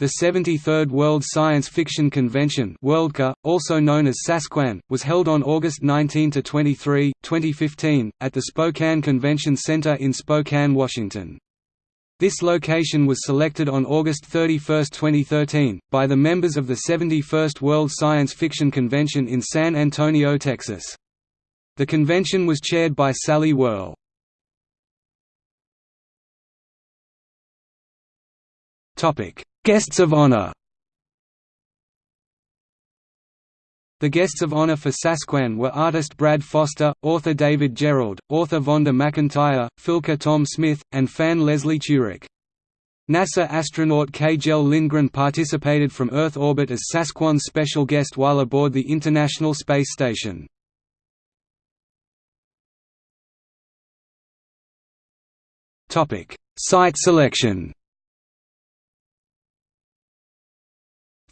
The 73rd World Science Fiction Convention Worldcon, also known as Sasquan, was held on August 19–23, 2015, at the Spokane Convention Center in Spokane, Washington. This location was selected on August 31, 2013, by the members of the 71st World Science Fiction Convention in San Antonio, Texas. The convention was chaired by Sally Werle. Guests of honor The guests of honor for Sasquan were artist Brad Foster, author David Gerrold, author Vonda McIntyre, filker Tom Smith, and fan Leslie Turek. NASA astronaut Kjell Lindgren participated from Earth orbit as Sasquan's special guest while aboard the International Space Station. Site selection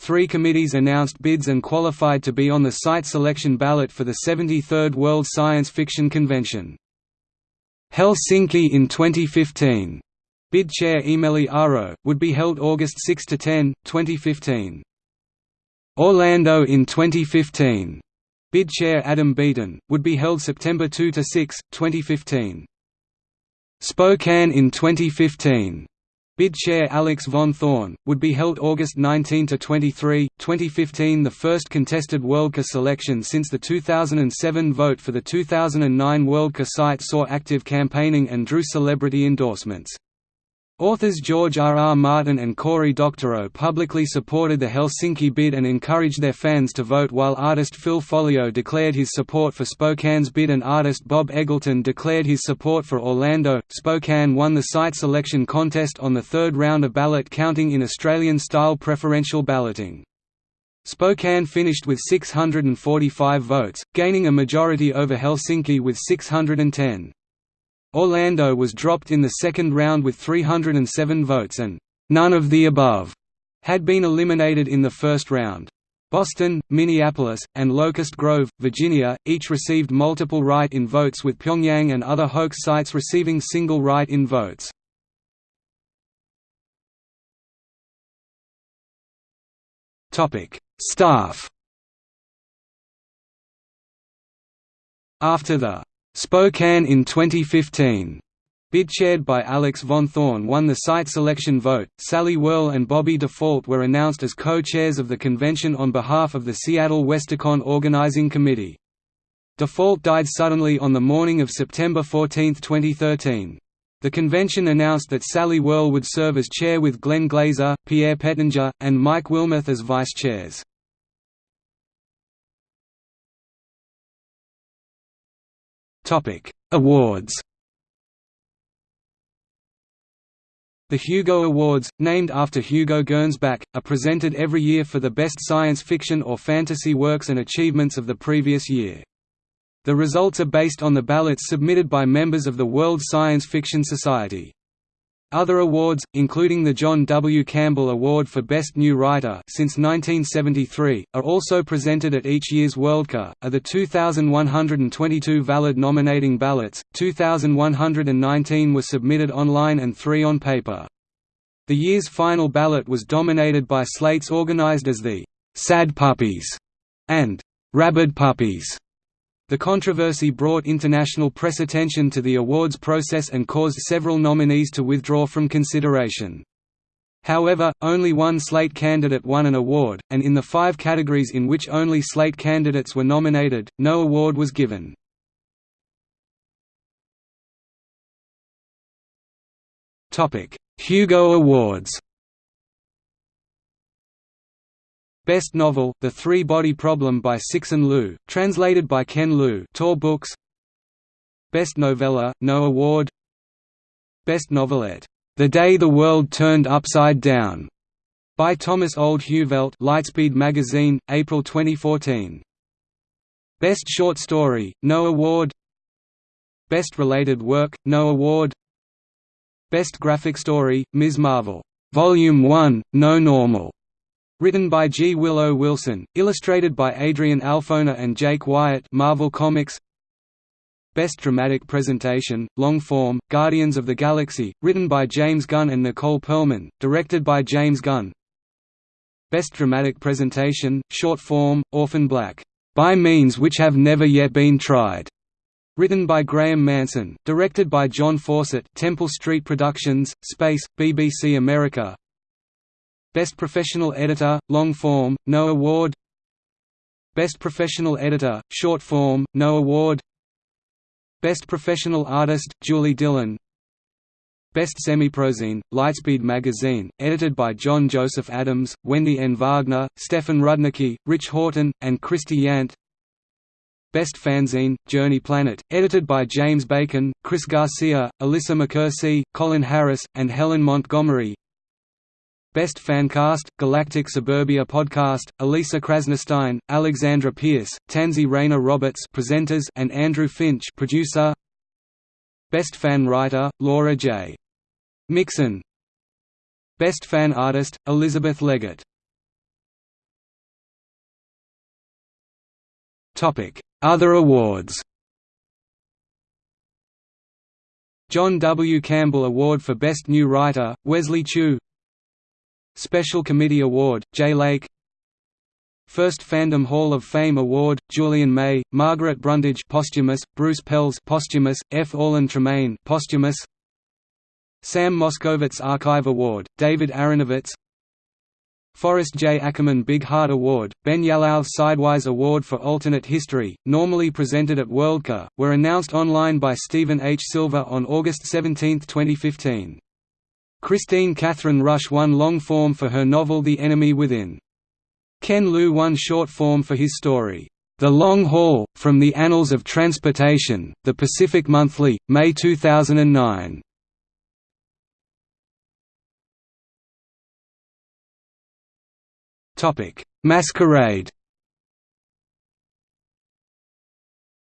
Three committees announced bids and qualified to be on the site selection ballot for the 73rd World Science Fiction Convention. Helsinki in 2015. Bid chair Eemeli Aro, would be held August 6–10, 2015. Orlando in 2015. Bid chair Adam Beaton, would be held September 2–6, 2015. Spokane in 2015. Bid chair Alex von Thorn, would be held August 19–23, 2015 the first contested Worldcon selection since the 2007 vote for the 2009 Worldcon site saw active campaigning and drew celebrity endorsements. Authors George R. R. Martin and Cory Doctorow publicly supported the Helsinki bid and encouraged their fans to vote while artist Phil Foglio declared his support for Spokane's bid and artist Bob Eggleton declared his support for Orlando. Spokane won the site selection contest on the third round of ballot counting in Australian-style preferential balloting. Spokane finished with 645 votes, gaining a majority over Helsinki with 610. Orlando was dropped in the second round with 307 votes and none of the above had been eliminated in the first round. Boston, Minneapolis, and Locust Grove, Virginia, each received multiple write-in votes with Pyongyang and other hoax sites receiving single write-in votes. Staff After the Spokane in 2015. Bid chaired by Alex von Thorn won the site selection vote. Sally Werle and Bobbie DuFault were announced as co-chairs of the convention on behalf of the Seattle Westercon Organizing Committee. DuFault died suddenly on the morning of September 14, 2013. The convention announced that Sally Werle would serve as chair with Glenn Glazer, Pierre Pettinger, and Mike Wilmoth as vice chairs. Topic: Awards. The Hugo Awards, named after Hugo Gernsback, are presented every year for the best science fiction or fantasy works and achievements of the previous year. The results are based on the ballots submitted by members of the World Science Fiction Society. Other awards, including the John W. Campbell Award for Best New Writer since 1973, are also presented at each year's Worldcon. Are the 2,122 valid nominating ballots, 2,119 were submitted online and three on paper. The year's final ballot was dominated by slates organized as the "Sad Puppies" and "Rabid Puppies." The controversy brought international press attention to the awards process and caused several nominees to withdraw from consideration. However, only one slate candidate won an award, and in the five categories in which only slate candidates were nominated, no award was given. Hugo Awards Best Novel, The Three-Body Problem by Cixin Liu, translated by Ken Liu Tor Books. Best Novella, No Award. Best Novelette, The Day the World Turned Upside Down, by Thomas Olde Heuvelt Lightspeed Magazine, April 2014. Best Short Story, No Award. Best Related Work, No Award. Best Graphic Story, Ms. Marvel, Volume 1, No Normal, Written by G. Willow Wilson, illustrated by Adrian Alphona and Jake Wyatt. Marvel Comics. Best Dramatic Presentation, Long Form, Guardians of the Galaxy, written by James Gunn and Nicole Perlman, directed by James Gunn. Best Dramatic Presentation, Short Form, Orphan Black, "'By Means Which Have Never Yet Been Tried' Written by Graham Manson, directed by John Fawcett. Temple Street Productions, Space, BBC America Best Professional Editor, Long Form, No Award. Best Professional Editor, Short Form, No Award. Best Professional Artist, Julie Dillon. Best Semiprozine, Lightspeed magazine, edited by John Joseph Adams, Wendy N. Wagner, Stefan Rudnicki, Rich Horton, and Christy Yant. Best Fanzine, Journey Planet, edited by James Bacon, Chris Garcia, Alissa McKersie, Colin Harris, and Helen Montgomery Best Fancast, Galactic Suburbia Podcast, Elisa Krasnostein, Alexandra Pierce, Tansy Rayner Roberts presenters and Andrew Finch producer. Best Fan Writer, Laura J. Mixon Best Fan Artist, Elizabeth Leggett Other awards John W. Campbell Award for Best New Writer, Wesley Chu Special Committee Award, Jay Lake First Fandom Hall of Fame Award, Julian May, Margaret Brundage posthumous, Bruce Pelz posthumous, F. Orlin Tremaine posthumous Sam Moskowitz Archive Award, David Aronovitz Forrest J. Ackerman Big Heart Award, Ben Yalow Sidewise Award for Alternate History, normally presented at Worldcon, were announced online by Steven H. Silver on August 17, 2015. Kristine Kathryn Rusch won long form for her novel The Enemy Within. Ken Liu won short form for his story, The Long Haul, From the Annals of Transportation, The Pacific Monthly, May 2009. Masquerade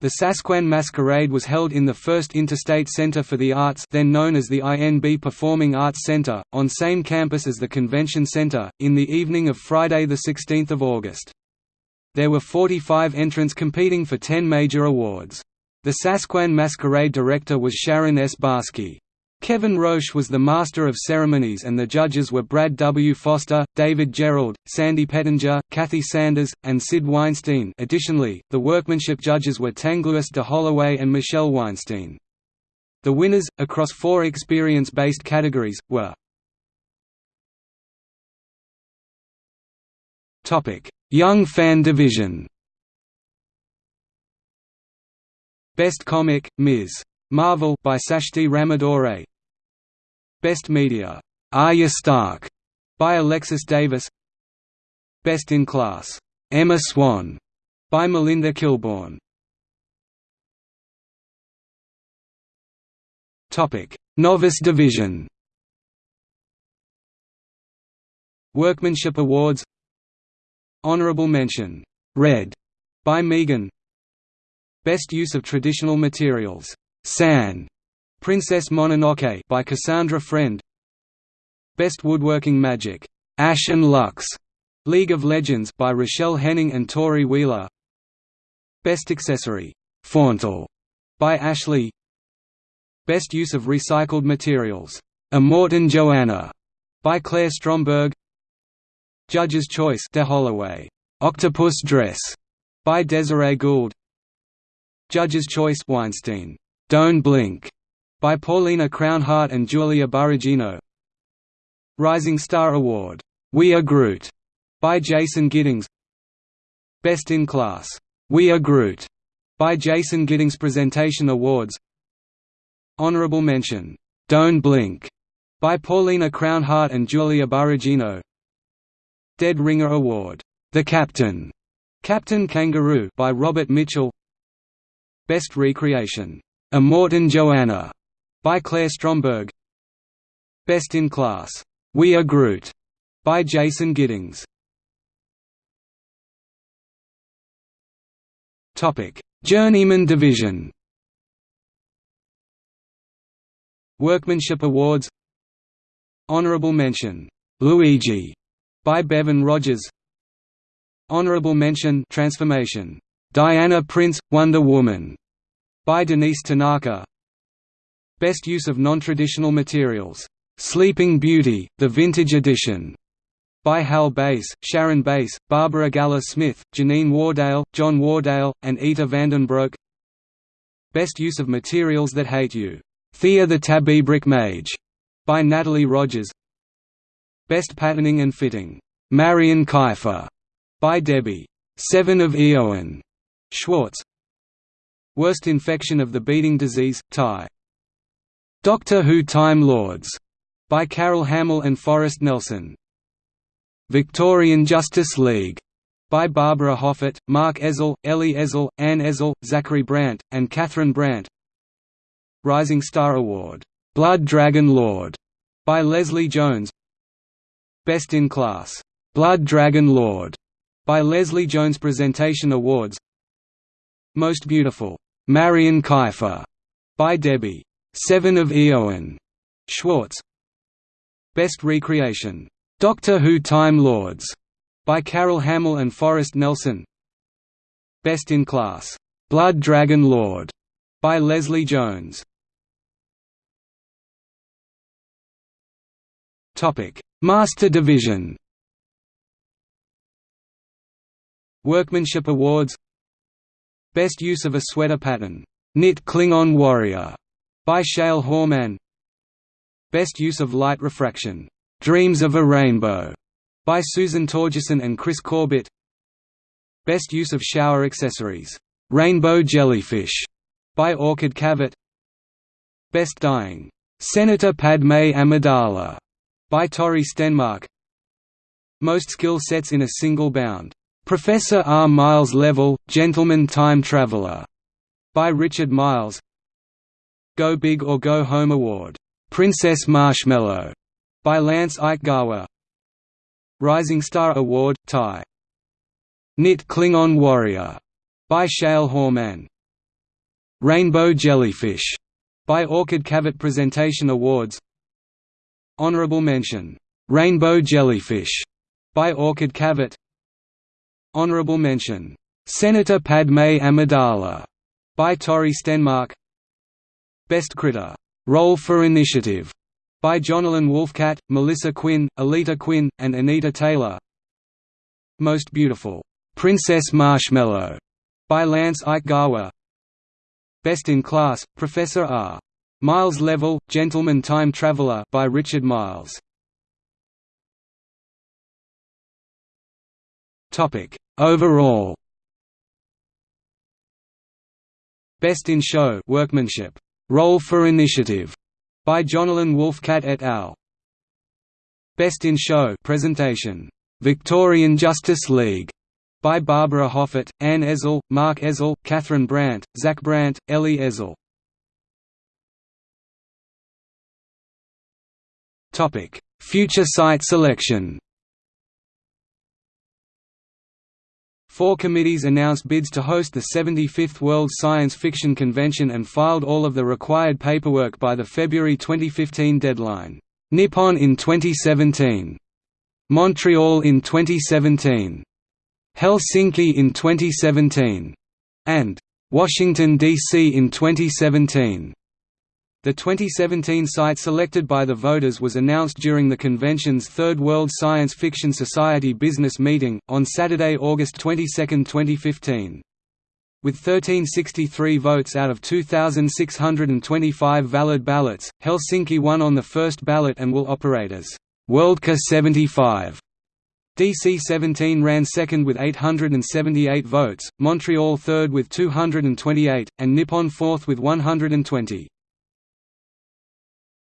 The Sasquan Masquerade was held in the First Interstate Center for the Arts then known as the INB Performing Arts Center, on same campus as the Convention Center, in the evening of Friday 16 August. There were 45 entrants competing for 10 major awards. The Sasquan Masquerade director was Sharon S. Barsky. Kevin Roche was the master of ceremonies and the judges were Brad W. Foster, David Gerrold, Sandy Pettinger, Kathy Sanders, and Sid Weinstein additionally, the workmanship judges were Tanglwyst de Holloway and Michelle Weinstein. The winners, across four experience-based categories, were Young Fan Division Best Comic, Ms. Marvel by Sashti Ramadore Best Media, Arya Stark, by Alexis Davis. Best in Class, Emma Swan, by Melinda Kilborn. Topic: Novice Division. Workmanship Awards. Honorable mention, Red, by Megan. Best use of traditional materials, San, Princess Mononoke by Cassandra Friend. Best Woodworking Magic, Ash and Lux, League of Legends by Rochelle Henning and Tori Wheeler. Best Accessory, Fauntal, by Ashley. Best Use of Recycled Materials, Immortan Joanna, by Claire Stromberg. Judge's Choice De Holloway, Octopus Dress, by Desiree Gould. Judge's Choice Weinstein, Don't Blink, by Paulina Crownhart and Julia Barragino. Rising Star Award, We Are Groot, by Jason Giddings. Best in Class, We Are Groot, by Jason Giddings Presentation Awards. Honorable Mention, Don't Blink, by Paulina Crownhart and Julia Barragino. Dead Ringer Award, The Captain, Captain Kangaroo by Robert Mitchell. Best Recreation, Immortan Joanna, by Claire Stromberg. Best in Class, We Are Groot, by Jason Giddings. Topic: Journeyman Division. Workmanship Awards. Honorable Mention, Luigi, by Bevan Rogers. Honorable Mention Transformation, Diana Prince, Wonder Woman, by Denise Tanaka. Best use of non-traditional materials. Sleeping Beauty, the Vintage Edition. by Hal Bass, Sharon Bass, Barbara Galler Smith, Janine Wardale, John Wardale, and Ita Vandenbroek. Best Use of Materials That Hate You, Thea the Tabby Brick Mage, by Natalie Rogers. Best Patterning and Fitting, Marion Kiefer, by Debbie. Seven of Eoin. Schwartz Worst Infection of the Beating Disease, Ty. Doctor Who Time Lords, by Carol Hamill and Forrest Nelson Victorian Justice League by Barbara Hoffett, Mark Ezell, Ellie Ezell, Anne Ezell, Zachary Brandt, and Catherine Brandt. Rising Star Award, Blood Dragon Lord, by Leslie Jones. Best in Class, Blood Dragon Lord, by Leslie Jones Presentation Awards. Most Beautiful, Marion Kiefer, by Debbie Seven of Eoin Schwartz. Best Recreation Doctor Who Time Lords, by Carol Hamill and Forrest Nelson. Best in Class, Blood Dragon Lord, by Leslie Jones. Topic: Master Division. Workmanship Awards. Best use of a sweater pattern, Knit Klingon Warrior, by Shale Horman. Best use of light refraction, Dreams of a Rainbow by Susan Torgerson and Chris Corbett. Best use of shower accessories, Rainbow Jellyfish by Orchid Cavett. Best dyeing, Senator Padme Amidala by Tori Stenmark. Most skill sets in a single bound, Professor R. Miles Level, Gentleman Time Traveler. By Richard Miles. Go Big or Go Home Award, Princess Marshmallow. By Lance Aikawa Rising Star Award, Ty. Knit Klingon Warrior, by Shale Horman. Rainbow Jellyfish, by Orchid Cavett Presentation Awards. Honorable Mention, Rainbow Jellyfish, by Orchid Cavett Honorable Mention, Senator Padme Amidala, by Tori Stenmark Best Critter, Roll for Initiative, by Jonalyn Wolfcat, Melissa Quinn, Alita Quinn, and Anita Taylor. Most Beautiful, Princess Marshmallow, by Lance Aikawa. Best in Class, Professor R. Miles Level, Gentleman Time Traveler by Richard Miles. Topic Overall. Best in Show Workmanship. Roll for Initiative by Jonalyn Wolfcat et al. Best in Show presentation. Victorian Justice League by Barbara Hoffett, Anne Ezell, Mark Ezell, Catherine Brandt, Zach Brandt, Ellie Ezell. Topic: Future site selection. Four committees announced bids to host the 75th World Science Fiction Convention and filed all of the required paperwork by the February 2015 deadline. Nippon in 2017. Montreal in 2017. Helsinki in 2017. And Washington, D.C. in 2017. The 2017 site selected by the voters was announced during the convention's Third World Science Fiction Society business meeting, on Saturday, August 22, 2015. With 1363 votes out of 2,625 valid ballots, Helsinki won on the first ballot and will operate as Worldcon 75. DC 17 ran second with 878 votes, Montreal third with 228, and Nippon fourth with 120.